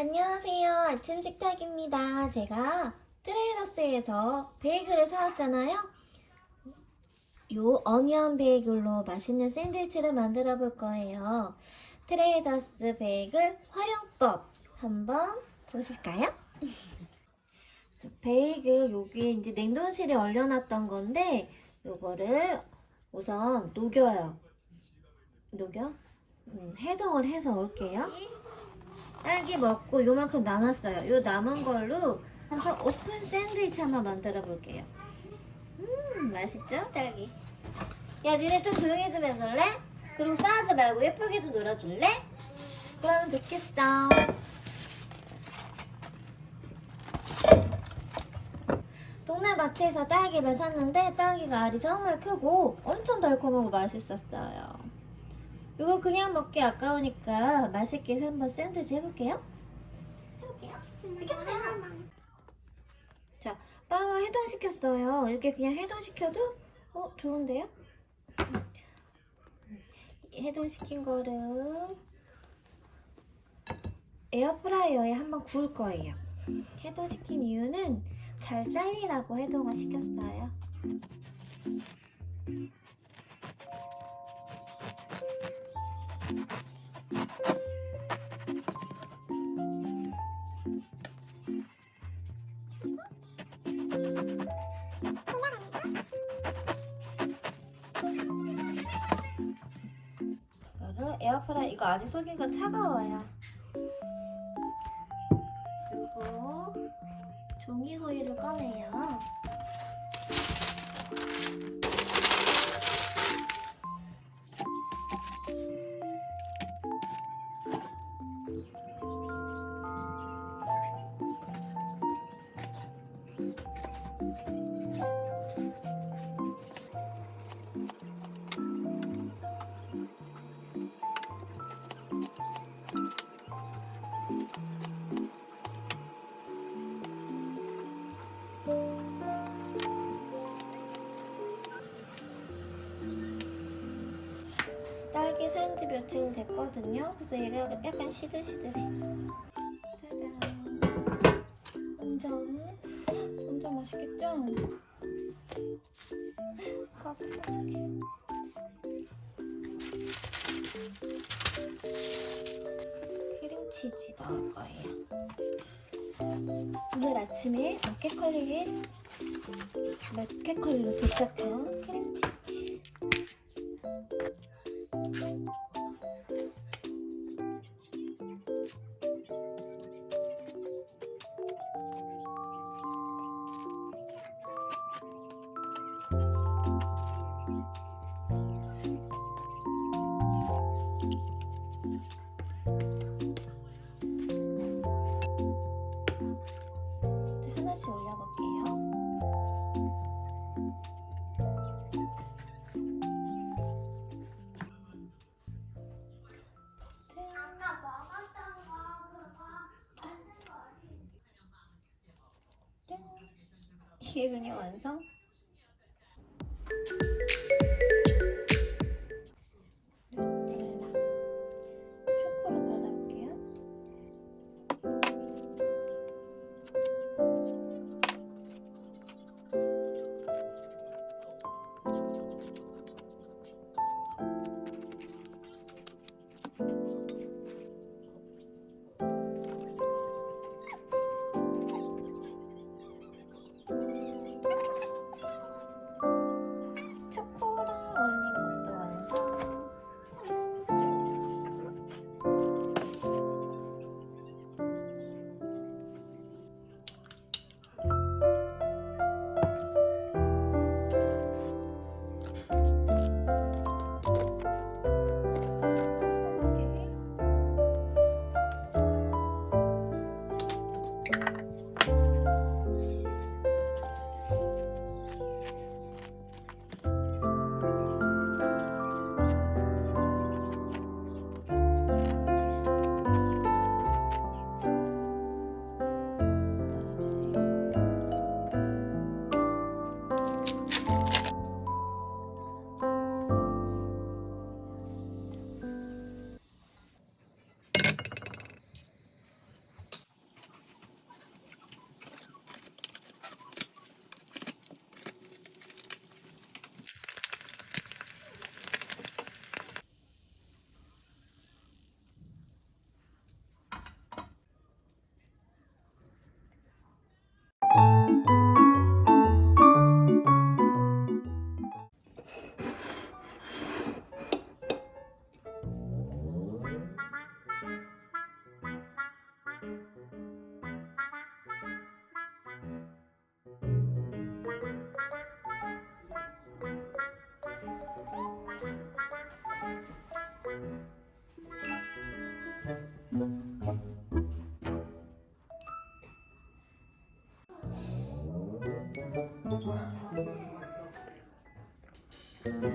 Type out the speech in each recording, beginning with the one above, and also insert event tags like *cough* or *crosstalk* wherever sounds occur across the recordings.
안녕하세요. 아침 식탁입니다. 제가 트레이더스에서 베이글을 사왔잖아요. 요 onion 베이글로 맛있는 샌드위치를 만들어 볼 거예요. 트레이더스 베이글 활용법 한번 보실까요? *laughs* 베이글 여기 이제 냉동실에 얼려놨던 건데 요거를 우선 녹여요. 녹여? 음, 해동을 해서 올게요. 딸기 먹고 요만큼 남았어요. 요 남은 걸로 해서 오픈 샌드위치 한번 만들어 볼게요. 음 맛있죠? 딸기. 야 니네 좀 조용히 좀 해줄래? 그리고 싸우지 말고 예쁘게 좀 놀아줄래? 그러면 좋겠어. 동네 마트에서 딸기를 샀는데 딸기가 알이 정말 크고 엄청 달콤하고 맛있었어요. 이거 그냥 먹기 아까우니까 맛있게 한번 샌드위치 해볼게요. 해볼게요. 비켜보세요. 자, 빵을 해동시켰어요. 이렇게 그냥 해동시켜도 어 좋은데요? 해동시킨 거를 에어프라이어에 한번 구울 거예요. 해동시킨 이유는 잘 잘리라고 해동을 시켰어요. 에어프라이 이거 아직 속이가 차가워요. 그리고 종이 호일을 꺼내요. 딸기 산지 며칠 됐거든요. 그래서 얘가 약간 시들시들해. 짜잔. 완전, 완전 맛있겠죠? 바삭바삭해. 크림치즈 넣을 거예요. 오늘 아침에 마켓컬리에 마켓컬리로 도착한 크림치즈. 이제 하나씩 올려볼게요. 이게 그냥 완성?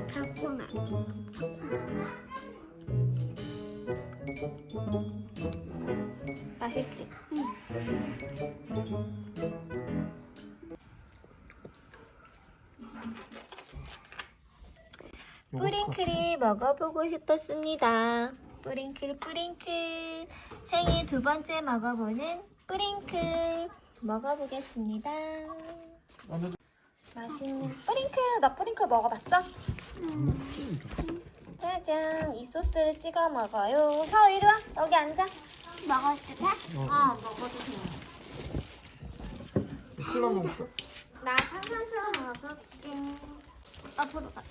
달콤해. 맛있지? 뿌링클이 먹어보고 싶었습니다. 뿌링클 뿌링클 생일 두 번째 먹어보는 뿌링클 먹어보겠습니다. 맛있는 뿌링클 너 뿌링클 먹어봤어? 짜잔 이 소스를 찍어 먹어요. 사오 이리 와 여기 앉아. 때 돼? 어 먹어도 돼. 콜라 먹을까? 나 탄산수 먹을게. 앞으로 가.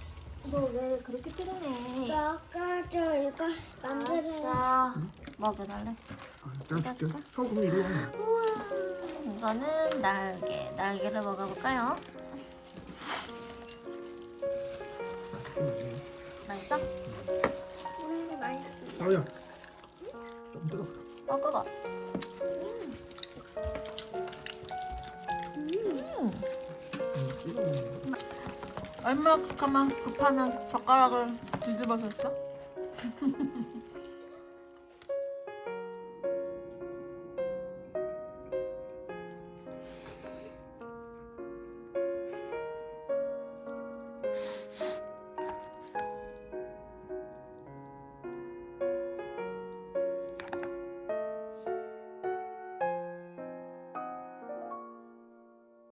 너왜 그렇게 뜨르네? 먹어줘 이거 만들어. 알았어. 먹여달래. 떼줄게. 소금 이리 와. 우와. 이거는 날개. 날개를 먹어볼까요? 아야. 좀 뜨거. 먹어봐. 음. 음. 얼마나 급하면 급하면 젓가락을 뒤집어서 했어?